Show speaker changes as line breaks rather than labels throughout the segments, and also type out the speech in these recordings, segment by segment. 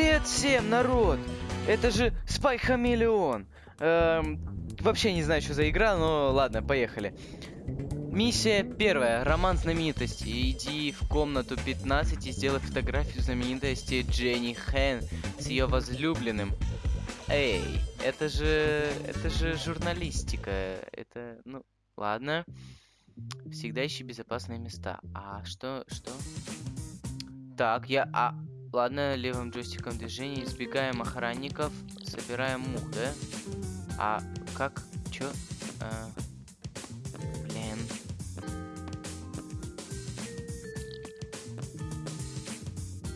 Привет всем, народ! Это же Спай Хамелеон. Эм, вообще не знаю, что за игра, но ладно, поехали. Миссия первая. Роман знаменитости. Иди в комнату 15 и сделай фотографию знаменитости Дженни Хэн с ее возлюбленным. Эй, это же... это же журналистика. Это... ну, ладно. Всегда ищи безопасные места. А что... что? Так, я... А, ладно, левым джойстиком движения избегаем охранников, собираем мух, да? А как... чё? А, блин.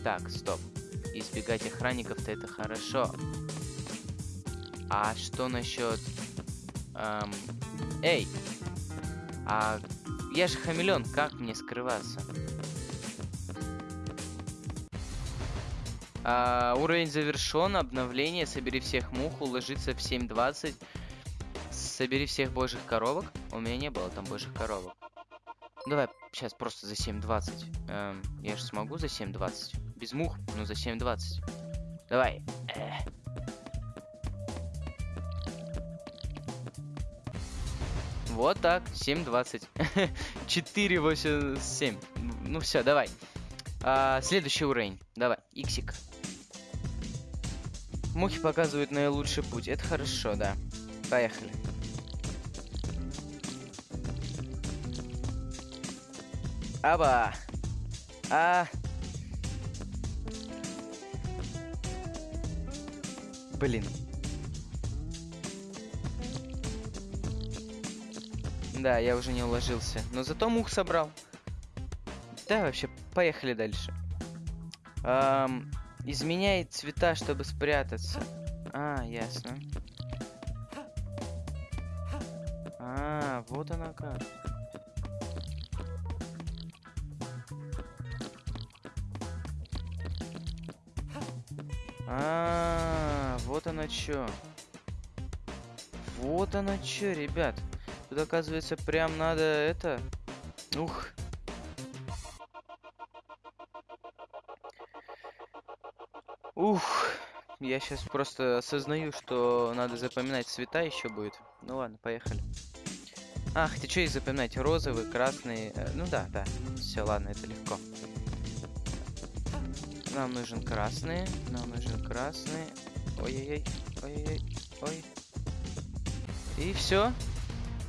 Так, стоп. Избегать охранников-то это хорошо. А что насчет... Эм, эй! А я же хамелеон, как мне скрываться? А, уровень завершен, обновление, собери всех мух, уложиться в 7.20. Собери всех божьих коровок. У меня не было там божьих коровок. Давай сейчас просто за 7.20. Эм, я же смогу за 7.20. Без мух, но за 7.20. Давай. Эх. Вот так, 7.20. 4.87. Ну все, давай. А, следующий уровень. Давай, иксик. Мухи показывают наилучший путь. Это хорошо, да. Поехали. Аба! А! Блин. Да, я уже не уложился. Но зато мух собрал. Да, вообще, поехали дальше. Эм, изменяет цвета, чтобы спрятаться. А, ясно. А, вот она как. А, вот она чё. Вот она чё, ребят. Тут, оказывается, прям надо это... Ух. Ух. Я сейчас просто осознаю, что надо запоминать цвета еще будет. Ну ладно, поехали. Ах, ты что их запоминать? Розовый, красный. Э, ну да, да. Все, ладно, это легко. Нам нужен красный. Нам нужен красный. Ой-ой-ой. Ой-ой-ой. Ой. И все.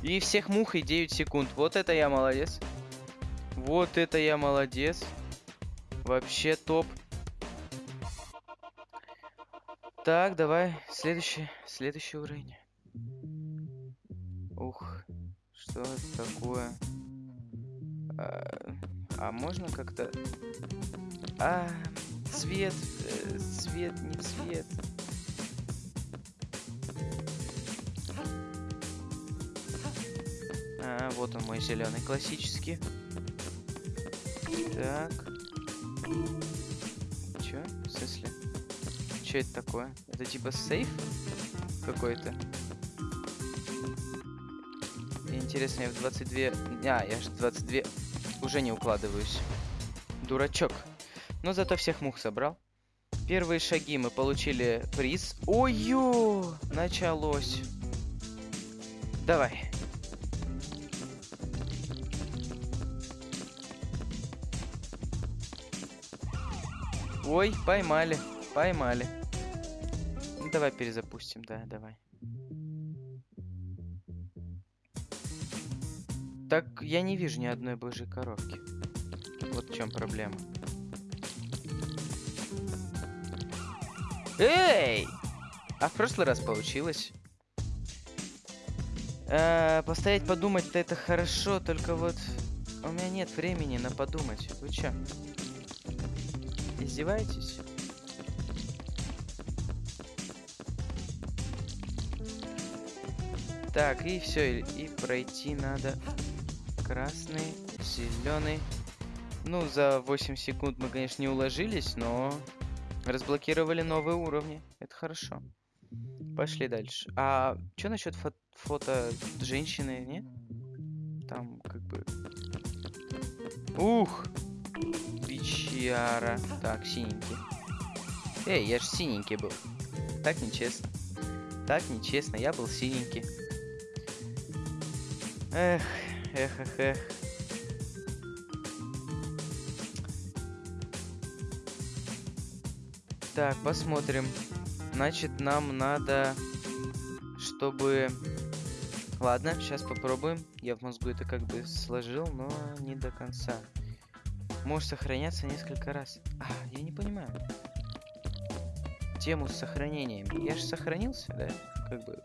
И всех мухой 9 секунд. Вот это я молодец. Вот это я молодец. Вообще топ. Так, давай, следующий, следующий уровень. Ух, что это такое? А, а можно как-то... А, цвет, э, цвет, не цвет. А, вот он мой зеленый классический. Так. Чё? В смысле? Чё это такое? Это типа сейф какой-то? Интересно, я в 22... А, я же 22 уже не укладываюсь. Дурачок. Но зато всех мух собрал. Первые шаги мы получили приз. Ой-ё! Началось. Давай. Ой, поймали, поймали. Ну, давай перезапустим, да, давай. Так, я не вижу ни одной божьей коровки. Вот в чем проблема. Эй! А в прошлый раз получилось. Э, постоять подумать-то это хорошо, только вот у меня нет времени на подумать. Вы чё? Издеваетесь? Так, и все, и пройти надо красный, зеленый. Ну, за 8 секунд мы, конечно, не уложились, но разблокировали новые уровни. Это хорошо. Пошли дальше. А что насчет фо фото женщины, не? Там как бы... Ух! Бичара. Так, синенький. Эй, я же синенький был. Так нечестно. Так нечестно, я был синенький. Эх, эх, эх, эх. Так, посмотрим. Значит, нам надо, чтобы... Ладно, сейчас попробуем. Я в мозгу это как бы сложил, но не до конца. Может сохраняться несколько раз. А, я не понимаю. Тему с сохранениями. Я же сохранился, да? Как бы...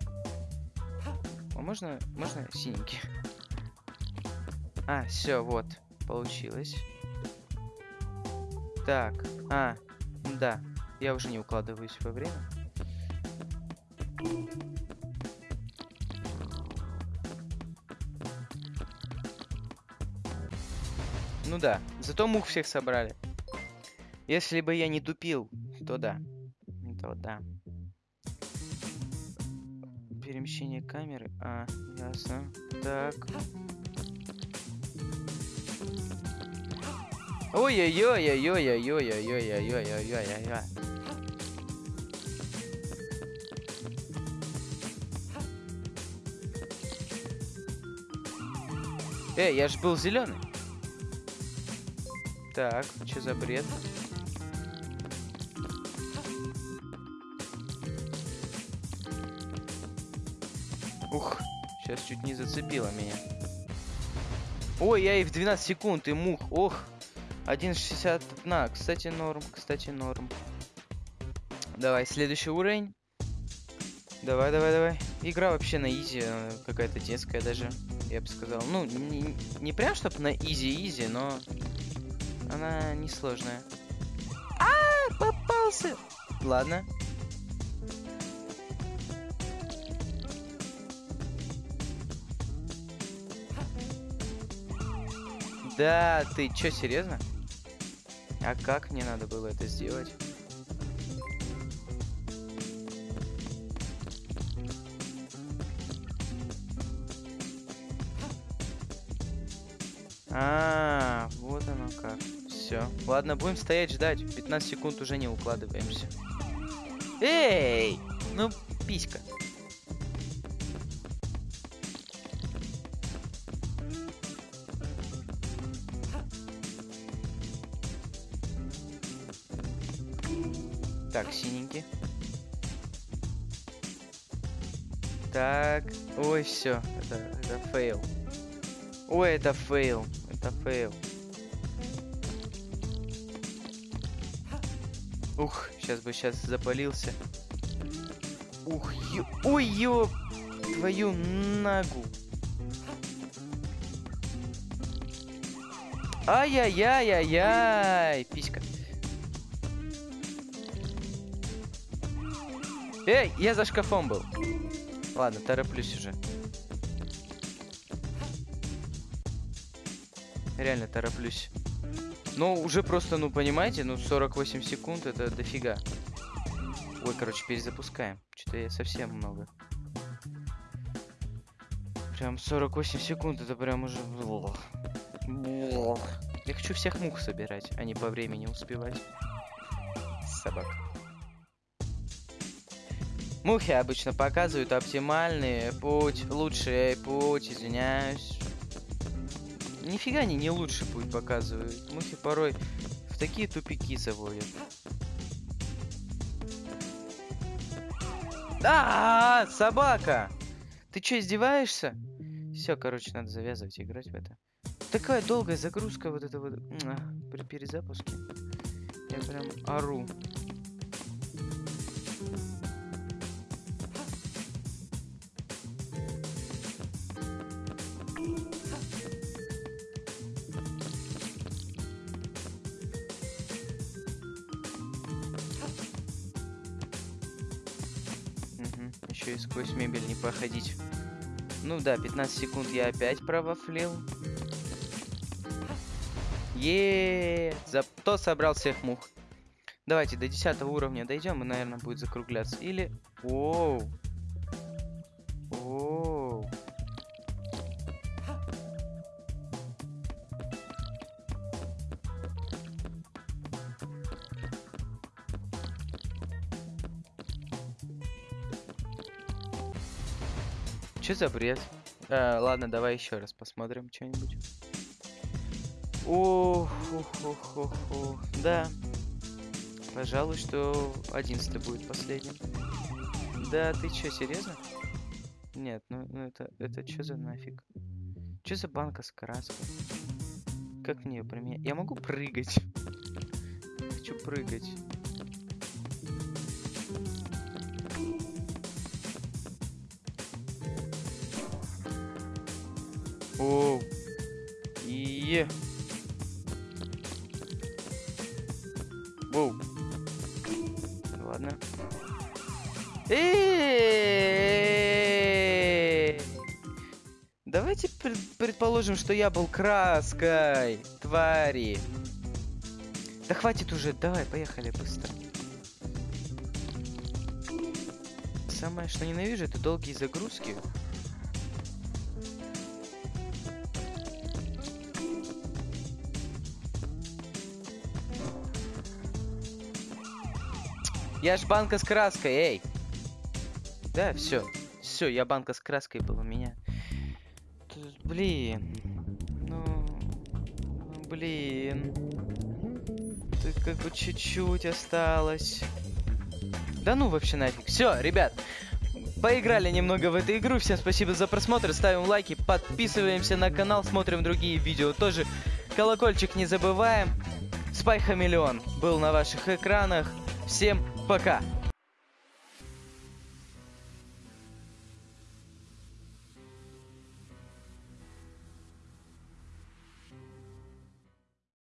Можно, можно синенький? А, все, вот. Получилось. Так, а, да. Я уже не укладываюсь во время. Ну да, зато мух всех собрали. Если бы я не тупил, то да. То да. Перемещение камеры. А, ясно. Так. Ой-ой-ой-ой-ой-ой-ой-ой-ой-ой-ой-ой-ой-ой. Эй, я ж был зеленый. Так, что за бред? Сейчас чуть не зацепило меня. Ой, я и в 12 секунд, и мух. Ох, 1.61. Кстати, норм, кстати, норм. Давай, следующий уровень. Давай, давай, давай. Игра вообще на изи, э, какая-то детская даже, я бы сказал. Ну, не, не прям чтобы на easy-easy, но она несложная. А, попался! Ладно. Да, ты чё, серьезно? А как мне надо было это сделать? А, вот оно как. Все. Ладно, будем стоять ждать. 15 секунд уже не укладываемся. Эй! Ну, писька. Так, синенький. Так. Ой, все. Это, это фейл. Ой, это фейл. Это фейл. Ух, сейчас бы сейчас запалился. Ух, ё... Ой, ё... Твою ногу. Ай-яй-яй-яй-яй. Писька. Эй, я за шкафом был. Ладно, тороплюсь уже. Реально тороплюсь. Ну, уже просто, ну, понимаете, ну, 48 секунд это дофига. Ой, короче, перезапускаем. Что-то я совсем много. Прям 48 секунд, это прям уже... Я хочу всех мух собирать, а не по времени успевать. Собак. Мухи обычно показывают оптимальный путь, лучший путь, извиняюсь. Нифига они не лучший путь показывают. Мухи порой в такие тупики заводят. А, -а, собака! Ты что, издеваешься? Все, короче, надо завязывать играть в это. Такая долгая загрузка вот это вот при перезапуске. Я прям ору. Еще и сквозь мебель не проходить. Ну да, 15 секунд я опять провафлил. Еее, зато собрал всех мух. Давайте до 10 уровня дойдем и, наверное, будет закругляться. Или... Оу. Что за бред? Э, ладно, давай еще раз посмотрим что-нибудь. Ох, ох, ох, ох, ох. Да. Пожалуй, что одиннадцатый будет последним. Да, ты чё, серьезно? Нет, ну, ну это, это что за нафиг? Что за банка с краской? Как мне ее применять? Я могу прыгать? Хочу прыгать. О, и Воу. Ладно. Давайте пред- предположим, что я был краской, твари. Да хватит уже, давай, поехали быстро. Самое, что ненавижу, это долгие загрузки. Я ж банка с краской, эй! Да, все. Все, я банка с краской был у меня. Блин. Ну, блин. Тут как бы чуть-чуть осталось. Да ну вообще нафиг. Все, ребят. Поиграли немного в эту игру. Всем спасибо за просмотр. Ставим лайки, подписываемся на канал, смотрим другие видео. Тоже колокольчик не забываем. Спай Хамелеон был на ваших экранах. Всем пока!